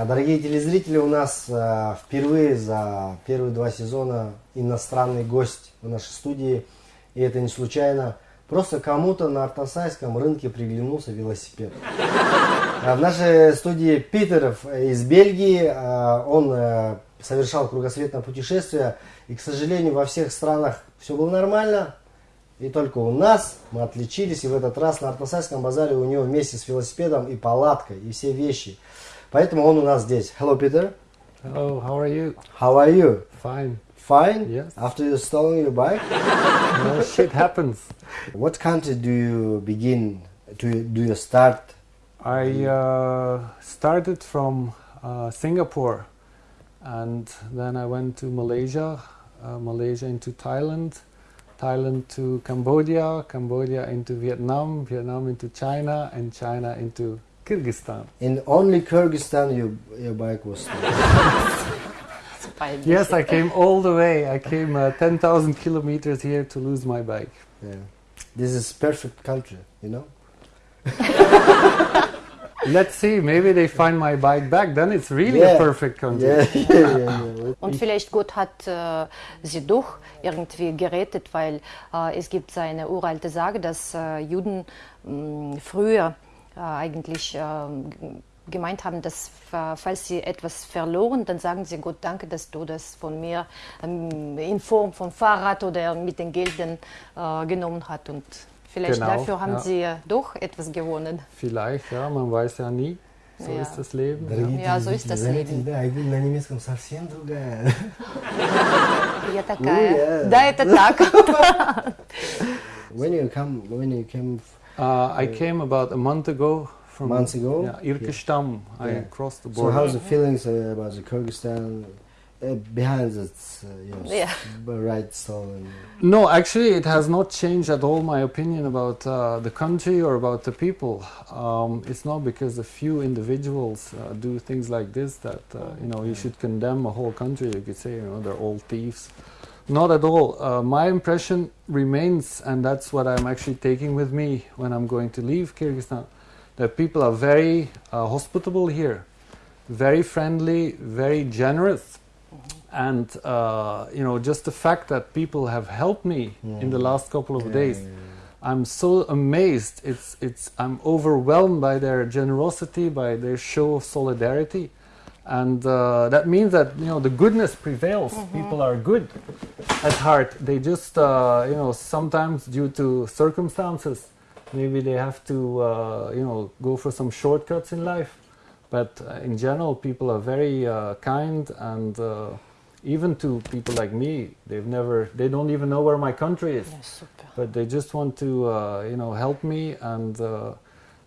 А, Дорогие телезрители, у нас э, впервые за первые два сезона иностранный гость в нашей студии. И это не случайно. Просто кому-то на артасайском рынке приглянулся велосипед. А в нашей студии Питер из Бельгии. А, Он э, совершал кругосветное путешествие. И, к сожалению, во всех странах все было нормально. И только у нас мы отличились. И в этот раз на Артасайском базаре у него вместе с велосипедом и палаткой, и все вещи. Поэтому он у нас здесь. Hello, Peter. Hello, how are you? How are you? Fine. Fine? Yes. After you stolen your bike? No, shit happens. What country do you begin to do you start? I uh, started from uh, Singapore and then I went to Malaysia, uh, Malaysia into Thailand, Thailand to Cambodia, Cambodia into Vietnam, Vietnam into China, and China into Kyrgyzstan. In only Kyrgyzstan your, your bike was stolen. Yes, I came all the way. I came uh, 10,000 kilometers here to lose my bike. Yeah. This is perfect country, you know? Let's see, maybe they find my bike back, then it's really Yeah. a perfect country. Yeah, yeah, yeah, yeah. Und vielleicht Gott hat äh, sie doch irgendwie gerettet, weil äh, es gibt eine uralte Sage, dass äh, Juden mh, früher äh, eigentlich äh, gemeint haben, dass äh, falls sie etwas verloren, dann sagen sie Gott danke, dass du das von mir ähm, in Form von Fahrrad oder mit den Geldern äh, genommen hast. Und vielleicht Genau, dafür haben ja. sie äh, doch etwas gewonnen. Vielleicht, ja, man weiß ja nie. So Ja. ist das Leben. Дорогие Я so ist телезрители, das заметили, Leben. да, Айгуль на немецком совсем другая. Я такая. yeah. Да, это так. When you come, when you came Uh, I came about a month ago from Months ago? Yeah, Irkeshtam. I Yeah. crossed the border. So border. how's the feelings uh, about the Kyrgyzstan uh, behind that uh, you know, Yeah. right stolen? No, actually, it has not changed at all my opinion about uh, the country or about the people. Um, it's not because a few individuals uh, do things like this that uh, you know you should condemn a whole country. You could say you know they're all thieves. Not at all. Uh, my impression remains, and that's what I'm actually taking with me when I'm going to leave Kyrgyzstan. That people are very uh, hospitable here, very friendly, very generous and uh, you know just the fact that people have helped me in the last couple of Yeah, days yeah, i'm so amazed it's it's i'm overwhelmed by their generosity by their show of solidarity and uh, that means that you know the goodness prevails. People are good at heart. They just uh, you know sometimes due to circumstances maybe they have to uh, you know go for some shortcuts in life. But uh, in general people are very uh, kind and uh, even to people like me they've never they don't even know where my country is. Super. but they just want to uh, you know help me and uh,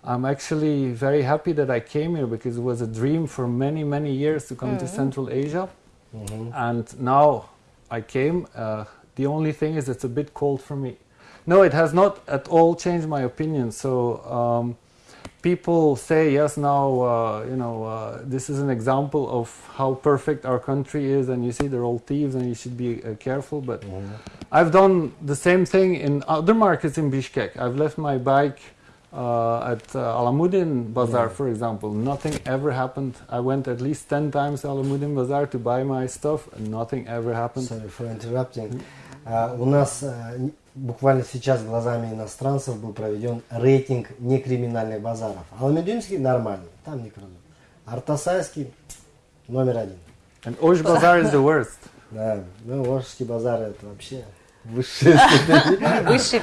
i'm actually very happy that i came here because it was a dream for many many years to come to central asia. Mhm. and now i came uh, the only thing is it's a bit cold for me. No it has not at all changed my opinion. So um, people say yes now uh, you know uh, this is an example of how perfect our country is and you see they're all thieves and you should be uh, careful. But I've done the same thing in other markets in Bishkek. I've left my bike uh, at uh, Alamuddin Bazaar, Yeah. for example. Nothing ever happened. I went at least 10 times to Alamuddin Bazaar to buy my stuff, and nothing ever happened. Sorry for interrupting. А, у нас н- буквально сейчас глазами иностранцев был проведен рейтинг некриминальных базаров. Аламединский нормальный, там не крадут. Артасайский номер один. And Osh Bazaar is the worst. Да, ну, Волжский базар это вообще степень. Whisky Pilot. Высший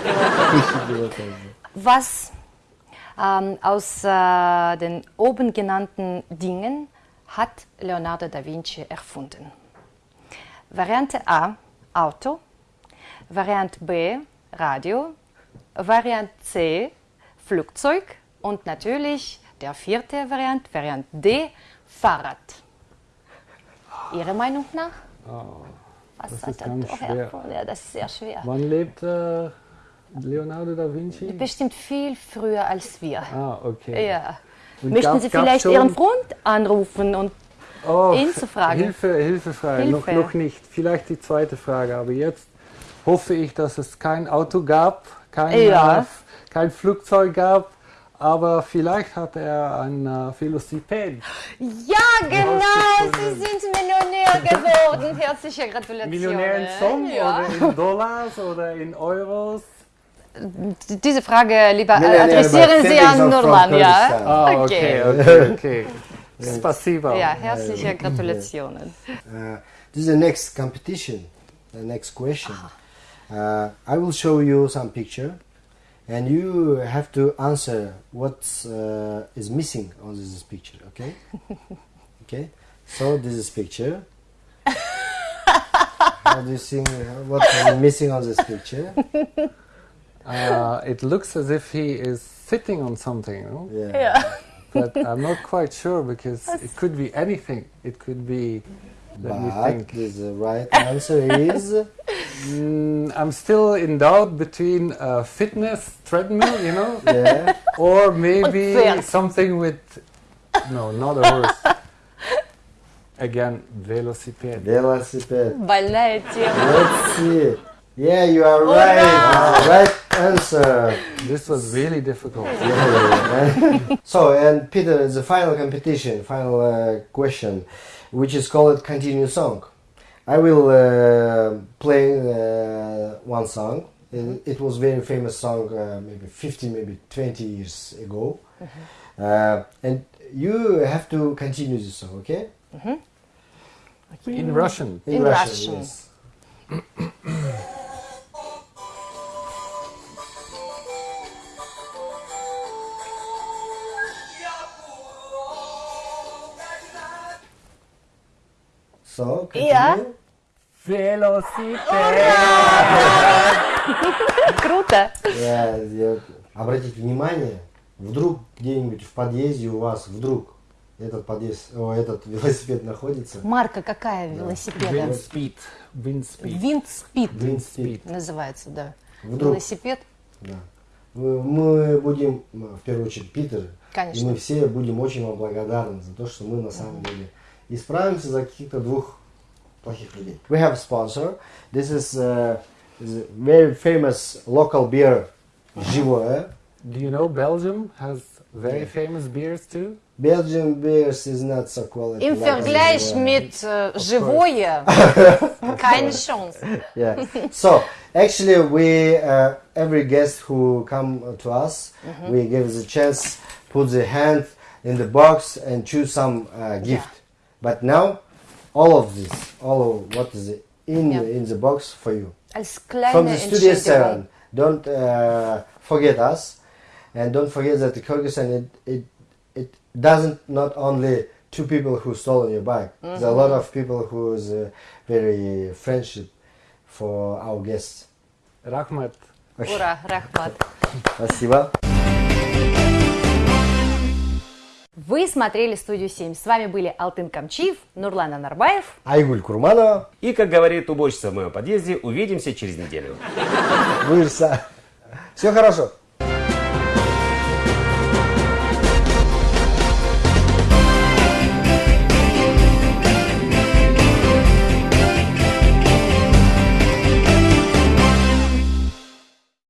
пилотаж. Was ähm, aus äh, den oben genannten Dingen hat Leonardo da Vinci erfunden? Variante A, Auto. Variante B, Radio. Variante C, Flugzeug. Und natürlich der vierte Variante, Variante D, Fahrrad. Ihre Meinung nach? Was das ist ganz schwer. Ja, das ist sehr schwer. Wann lebt äh, Leonardo da Vinci? Bestimmt viel früher als wir. Ah, okay. Ja. Und Möchten gab- Sie vielleicht Ihren Freund anrufen und Oh, ihn zu fragen? Hilfe, Hilfefrage. Noch, Hilfe. noch nicht. Vielleicht die zweite Frage. Aber jetzt hoffe ich, dass es kein Auto gab, kein, Ja. kein Flugzeug gab. aber vielleicht hat er ein äh, Velociped. Ja, genau, Sie sind Millionär geworden. Herzliche Gratulation. Millionär in Song Ja. oder in Dollars oder in Euros? Diese Frage lieber äh, Millionär adressieren bei Sie an Nurlan, ja? Kurdistan. Ah, Okay. okay, okay, okay. Spasiba. Ja, herzliche Gratulationen. Uh, this is the next competition, the next question. Uh, I will show you some picture, and you have to answer what uh, is missing on this picture. Okay? okay. So this is picture. How do you think? What is missing on this picture? uh, it looks as if he is sitting on something. No? Yeah. yeah. but I'm not quite sure because That's it could be anything. It could be. Let but me think. The right answer is. Mm, I'm still in doubt between fitness treadmill, you know, yeah. or maybe something with. No, not a horse. Again, velocipede. Velocipede. Ballet. Let's see. Yeah, you are right. Uh, right answer. This was really difficult. so, and Peter, the final competition, final uh, question, which is called Continue Song. I will uh, play uh, one song. It, it was very famous song, uh, maybe 15, maybe 20 years ago. Uh, and you have to continue the song, okay? In Russian. In Russian. yes. So, continue. Ja. Velocipede. Круто. Я- я- обратите внимание, вдруг где-нибудь в подъезде у вас вдруг этот подъезд, о, этот велосипед находится. Марка какая велосипеда? Speed. Виндспид Wind speed. называется, да. Вдруг. Велосипед. Да. Мы, будем, в первую очередь, Питер, Конечно. и мы все будем очень вам благодарны за то, что мы на самом деле исправимся за каких-то двух плохих людей. We have a sponsor. This is uh, the very famous local beer, Живое. Do you know Belgium has very famous beers too? Belgian beers is not so quality. Im like Vergleich Живое. mit äh, живое keine Chance. yeah. So actually, we uh, every guest who come to us, we give the chance, put the hand in the box and choose some uh, gift. But now, all of this, all of what is in Yeah. in the box for you Als from kleine the Studio Entschädigung. Seven. Don't uh, forget us, and don't forget that the Kyrgyzstan it, it it doesn't not only two people who stolen your bike. There's a lot of people who is uh, very friendship for our guests. Rahmat. Ура, Рахмат. Спасибо. Вы смотрели «Студию 7». С вами были Алтын Камчиев, Нурлан Анарбаев. Айгуль Курманова, И, как говорит уборщица в моем подъезде, увидимся через неделю. Вырса. Все хорошо.